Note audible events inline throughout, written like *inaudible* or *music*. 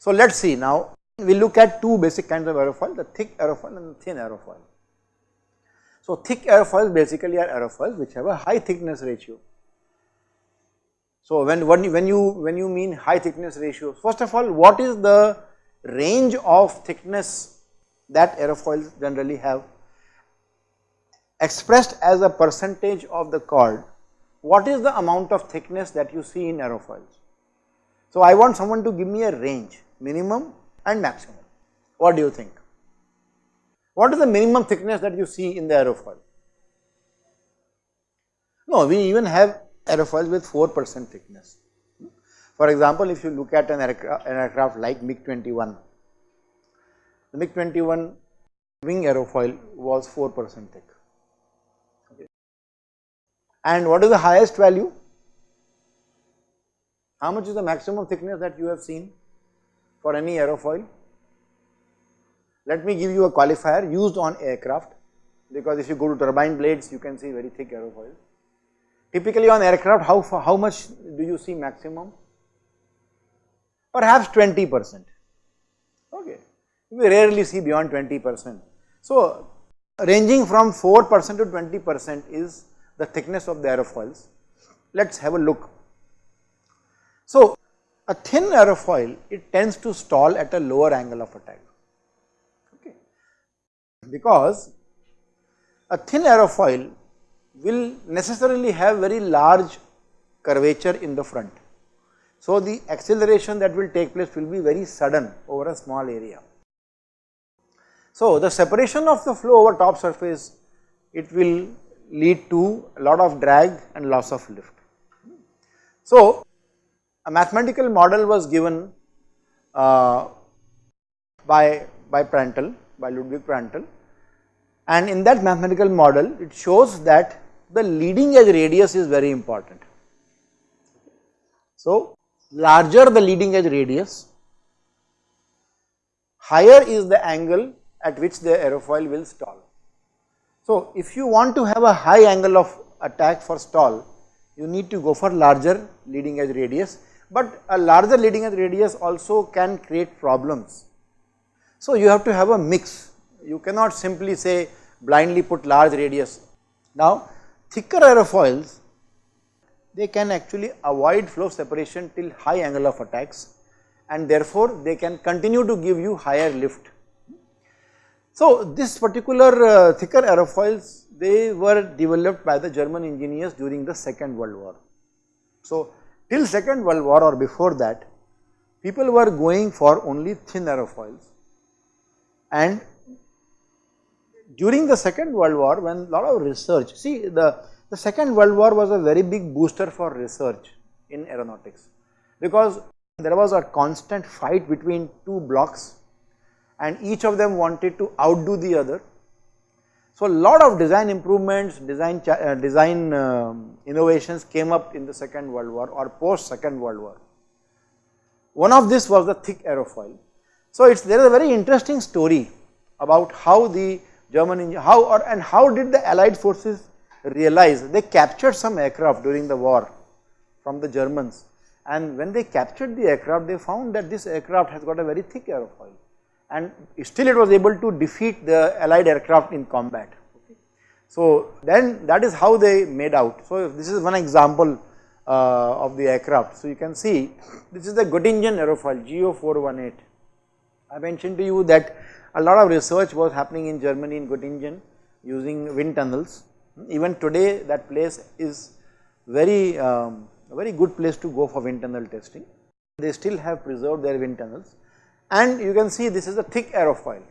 So, let us see now we look at two basic kinds of aerofoil the thick aerofoil and the thin aerofoil. So, thick aerofoils basically are aerofoils which have a high thickness ratio. So, when, when, when you when you mean high thickness ratio first of all what is the range of thickness that aerofoils generally have expressed as a percentage of the chord what is the amount of thickness that you see in aerofoils. So, I want someone to give me a range minimum and maximum. What do you think? What is the minimum thickness that you see in the aerofoil? No, we even have aerofoils with 4 percent thickness. For example, if you look at an aircraft, an aircraft like MiG-21, the MiG-21 wing aerofoil was 4 percent thick. And what is the highest value? How much is the maximum thickness that you have seen? For any aerofoil. Let me give you a qualifier used on aircraft because if you go to turbine blades you can see very thick aerofoil. Typically on aircraft how, how much do you see maximum? Perhaps 20 percent, okay. We rarely see beyond 20 percent. So ranging from 4 percent to 20 percent is the thickness of the aerofoils. Let us have a look. So a thin aerofoil, it tends to stall at a lower angle of attack, okay. because a thin aerofoil will necessarily have very large curvature in the front. So, the acceleration that will take place will be very sudden over a small area. So, the separation of the flow over top surface, it will lead to a lot of drag and loss of lift. So, a mathematical model was given uh, by, by Prandtl, by Ludwig Prandtl and in that mathematical model it shows that the leading edge radius is very important. So, larger the leading edge radius, higher is the angle at which the aerofoil will stall. So, if you want to have a high angle of attack for stall, you need to go for larger leading edge radius but a larger leading edge radius also can create problems. So, you have to have a mix, you cannot simply say blindly put large radius. Now, thicker aerofoils they can actually avoid flow separation till high angle of attacks and therefore, they can continue to give you higher lift. So, this particular uh, thicker aerofoils they were developed by the German engineers during the second world war. So, Till second world war or before that people were going for only thin aerofoils and during the second world war when lot of research see the, the second world war was a very big booster for research in aeronautics. Because there was a constant fight between two blocks and each of them wanted to outdo the other so, lot of design improvements, design, uh, design um, innovations came up in the second world war or post second world war. One of this was the thick aerofoil. So, it's there is a very interesting story about how the German how or and how did the allied forces realize they captured some aircraft during the war from the Germans and when they captured the aircraft they found that this aircraft has got a very thick aerofoil and still it was able to defeat the allied aircraft in combat. So then that is how they made out. So this is one example uh, of the aircraft. So you can see this is the Göttingen aerofoil GO418. I mentioned to you that a lot of research was happening in Germany in Göttingen using wind tunnels. Even today that place is very um, very good place to go for wind tunnel testing. They still have preserved their wind tunnels and you can see this is a thick aerofoil.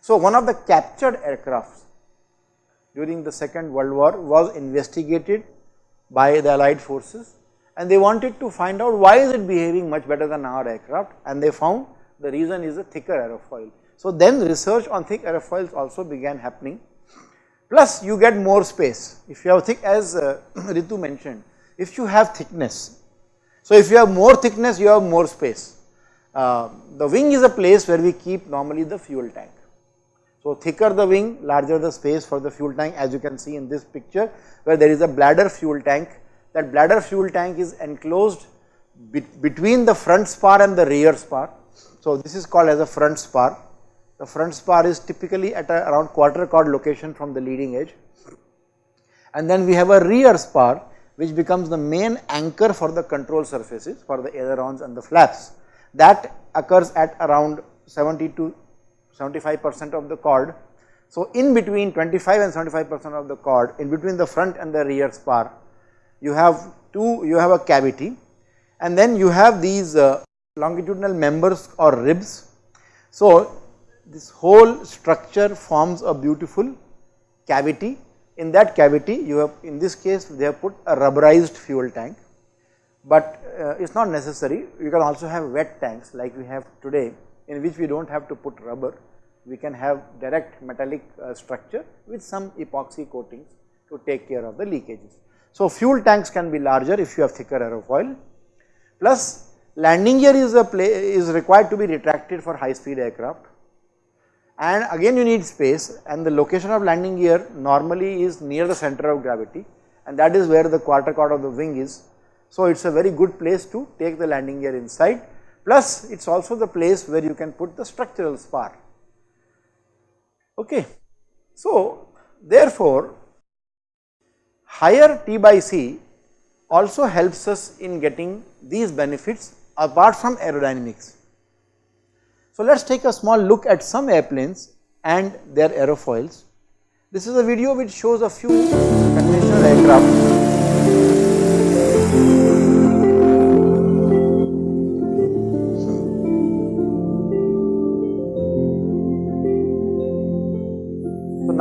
So, one of the captured aircrafts during the second world war was investigated by the allied forces and they wanted to find out why is it behaving much better than our aircraft and they found the reason is a thicker aerofoil. So, then research on thick aerofoils also began happening plus you get more space if you have thick as uh, *clears throat* Ritu mentioned if you have thickness. So, if you have more thickness you have more space uh, the wing is a place where we keep normally the fuel tank. So, thicker the wing, larger the space for the fuel tank as you can see in this picture where there is a bladder fuel tank. That bladder fuel tank is enclosed be between the front spar and the rear spar. So, this is called as a front spar. The front spar is typically at a around quarter chord location from the leading edge and then we have a rear spar which becomes the main anchor for the control surfaces for the ailerons and the flaps. That occurs at around 70 to 75 percent of the chord. So, in between 25 and 75 percent of the chord in between the front and the rear spar you have two you have a cavity and then you have these uh, longitudinal members or ribs. So, this whole structure forms a beautiful cavity in that cavity you have in this case they have put a rubberized fuel tank, but uh, it is not necessary you can also have wet tanks like we have today in which we do not have to put rubber we can have direct metallic uh, structure with some epoxy coatings to take care of the leakages. So, fuel tanks can be larger if you have thicker aerofoil plus landing gear is a play is required to be retracted for high speed aircraft and again you need space and the location of landing gear normally is near the center of gravity and that is where the quarter chord of the wing is. So, it is a very good place to take the landing gear inside plus it is also the place where you can put the structural spar. Okay. So, therefore, higher T by C also helps us in getting these benefits apart from aerodynamics. So, let us take a small look at some airplanes and their aerofoils. This is a video which shows a few conventional aircraft.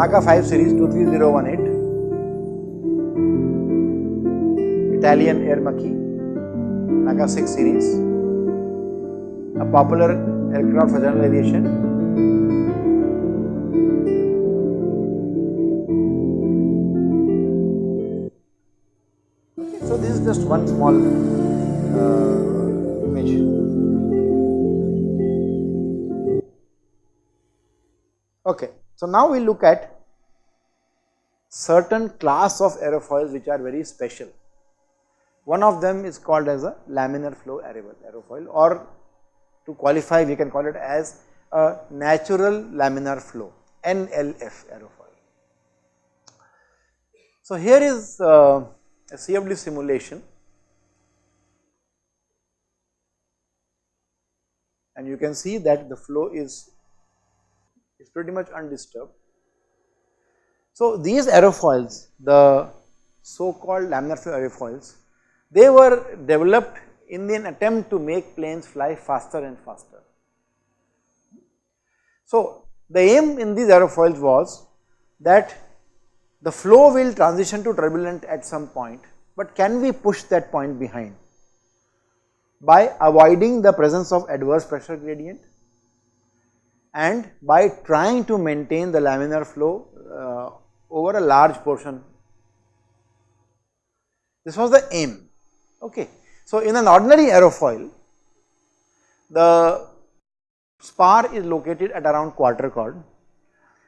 So, NACA 5 series 23018, Italian Aermacchi, NACA 6 series, a popular aircraft for general aviation. Okay, So, this is just one small uh, image. Okay. So, now we look at certain class of aerofoils which are very special. One of them is called as a laminar flow aerofoil or to qualify we can call it as a natural laminar flow NLF aerofoil. So, here is uh, a CFD simulation and you can see that the flow is, is pretty much undisturbed. So, these aerofoils the so called laminar flow aerofoils they were developed in an attempt to make planes fly faster and faster. So, the aim in these aerofoils was that the flow will transition to turbulent at some point, but can we push that point behind by avoiding the presence of adverse pressure gradient and by trying to maintain the laminar flow uh, a large portion. This was the aim, okay. So, in an ordinary aerofoil, the spar is located at around quarter chord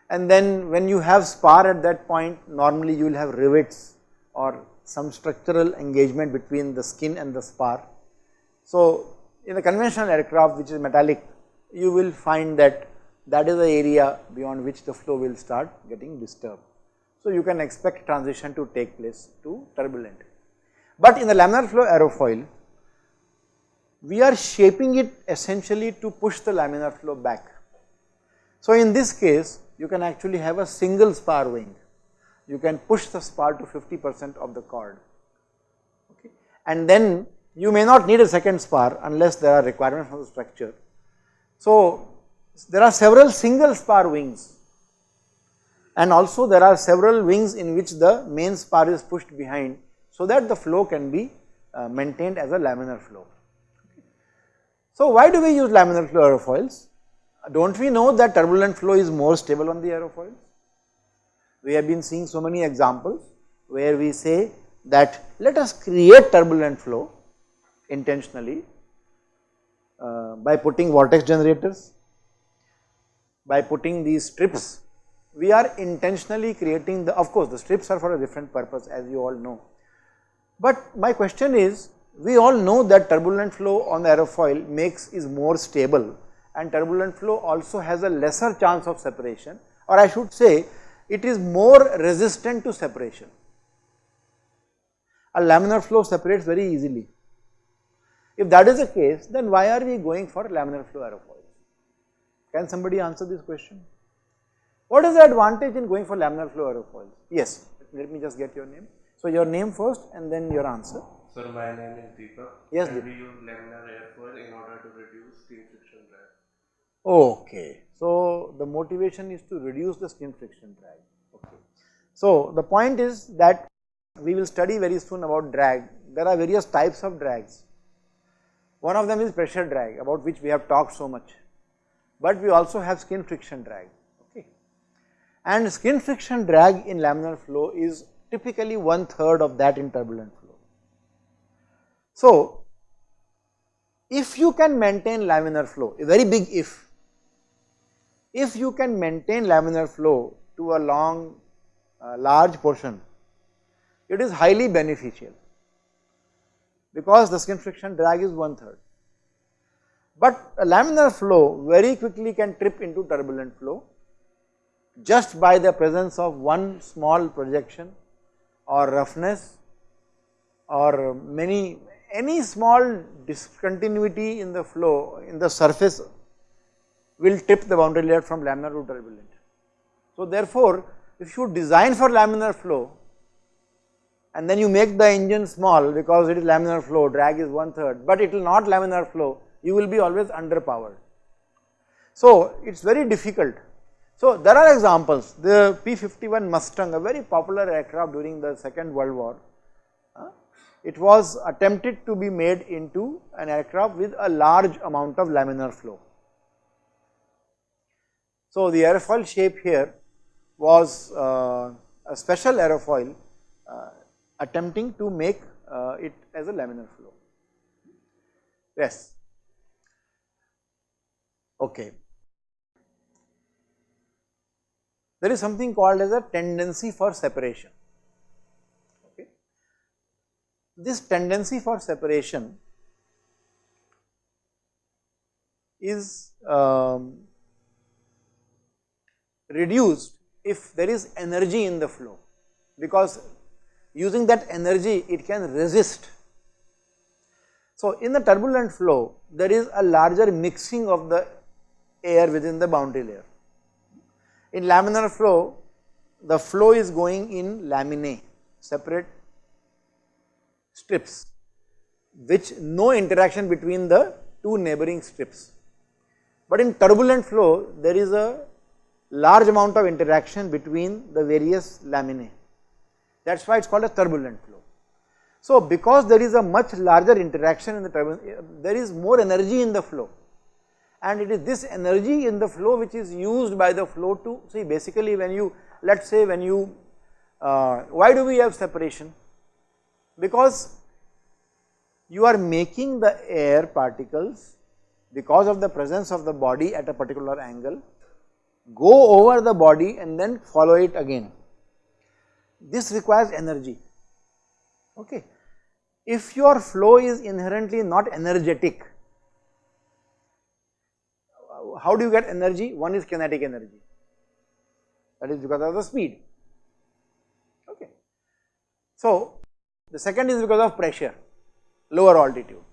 and then when you have spar at that point normally you will have rivets or some structural engagement between the skin and the spar. So, in a conventional aircraft which is metallic you will find that that is the area beyond which the flow will start getting disturbed. So, you can expect transition to take place to turbulent. But in the laminar flow aerofoil, we are shaping it essentially to push the laminar flow back. So, in this case, you can actually have a single spar wing. You can push the spar to 50 percent of the chord, okay. and then you may not need a second spar unless there are requirements for the structure. So, there are several single spar wings and also there are several wings in which the main spar is pushed behind so that the flow can be uh, maintained as a laminar flow. So, why do we use laminar flow aerofoils? Do not we know that turbulent flow is more stable on the aerofoils? We have been seeing so many examples where we say that let us create turbulent flow intentionally uh, by putting vortex generators, by putting these strips, we are intentionally creating the, of course the strips are for a different purpose as you all know, but my question is we all know that turbulent flow on the aerofoil makes is more stable and turbulent flow also has a lesser chance of separation or I should say it is more resistant to separation. A laminar flow separates very easily. If that is the case, then why are we going for laminar flow aerofoils? Can somebody answer this question? What is the advantage in going for laminar flow aerofoils? Yes, let me just get your name. So your name first and then your answer. Sir, my name is Deepak. Yes, and Deepak. we use laminar airfoil in order to reduce skin friction drag. Okay. So the motivation is to reduce the skin friction drag. Okay. So the point is that we will study very soon about drag. There are various types of drags. One of them is pressure drag about which we have talked so much. But we also have skin friction drag. And skin friction drag in laminar flow is typically one third of that in turbulent flow. So if you can maintain laminar flow, a very big if, if you can maintain laminar flow to a long, uh, large portion, it is highly beneficial because the skin friction drag is one third. But a laminar flow very quickly can trip into turbulent flow just by the presence of one small projection or roughness or many any small discontinuity in the flow in the surface will tip the boundary layer from laminar to turbulent. So therefore, if you design for laminar flow and then you make the engine small because it is laminar flow, drag is one third, but it will not laminar flow, you will be always underpowered. So it is very difficult. So there are examples, the P-51 Mustang, a very popular aircraft during the second world war, uh, it was attempted to be made into an aircraft with a large amount of laminar flow. So the aerofoil shape here was uh, a special aerofoil uh, attempting to make uh, it as a laminar flow. Yes. Okay. There is something called as a tendency for separation. Okay. This tendency for separation is um, reduced if there is energy in the flow because using that energy it can resist. So in the turbulent flow there is a larger mixing of the air within the boundary layer. In laminar flow the flow is going in laminae separate strips which no interaction between the two neighboring strips. But in turbulent flow there is a large amount of interaction between the various laminae that is why it is called a turbulent flow. So because there is a much larger interaction in the turbulent, uh, there is more energy in the flow and it is this energy in the flow which is used by the flow to see basically when you let us say when you uh, why do we have separation? Because you are making the air particles because of the presence of the body at a particular angle go over the body and then follow it again. This requires energy. Okay. If your flow is inherently not energetic how do you get energy? One is kinetic energy. That is because of the speed. Okay. So the second is because of pressure lower altitude.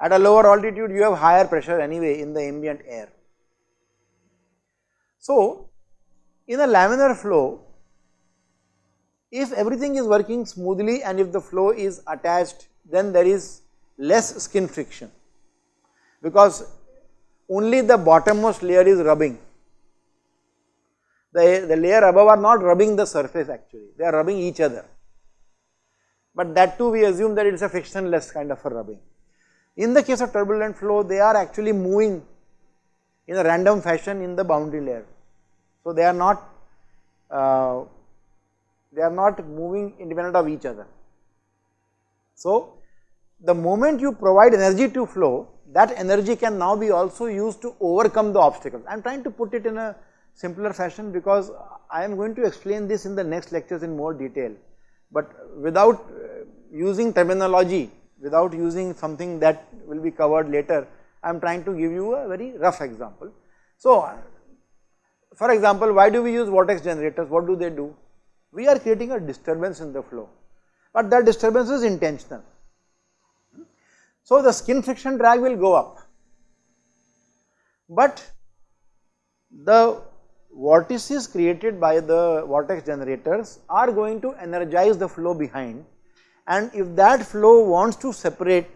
At a lower altitude you have higher pressure anyway in the ambient air. So in a laminar flow if everything is working smoothly and if the flow is attached then there is less skin friction. Because only the bottommost layer is rubbing. The, the layer above are not rubbing the surface actually, they are rubbing each other. But that too we assume that it is a frictionless kind of a rubbing. In the case of turbulent flow, they are actually moving in a random fashion in the boundary layer. So they are not uh, they are not moving independent of each other. So the moment you provide energy to flow, that energy can now be also used to overcome the obstacles. I am trying to put it in a simpler fashion because I am going to explain this in the next lectures in more detail, but without uh, using terminology, without using something that will be covered later, I am trying to give you a very rough example. So, for example, why do we use vortex generators? What do they do? We are creating a disturbance in the flow, but that disturbance is intentional. So, the skin friction drag will go up, but the vortices created by the vortex generators are going to energize the flow behind and if that flow wants to separate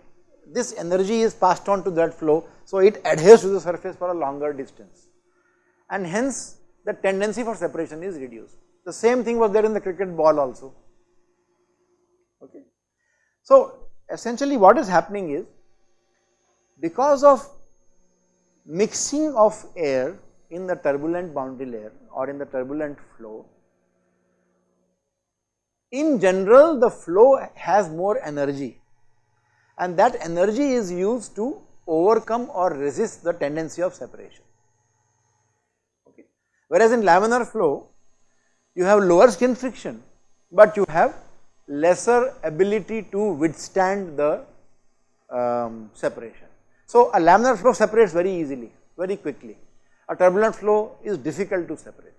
this energy is passed on to that flow. So, it adheres to the surface for a longer distance and hence the tendency for separation is reduced. The same thing was there in the cricket ball also. Okay. So, essentially what is happening is because of mixing of air in the turbulent boundary layer or in the turbulent flow, in general the flow has more energy and that energy is used to overcome or resist the tendency of separation. Okay. Whereas in laminar flow, you have lower skin friction, but you have lesser ability to withstand the um, separation. So, a laminar flow separates very easily, very quickly. A turbulent flow is difficult to separate.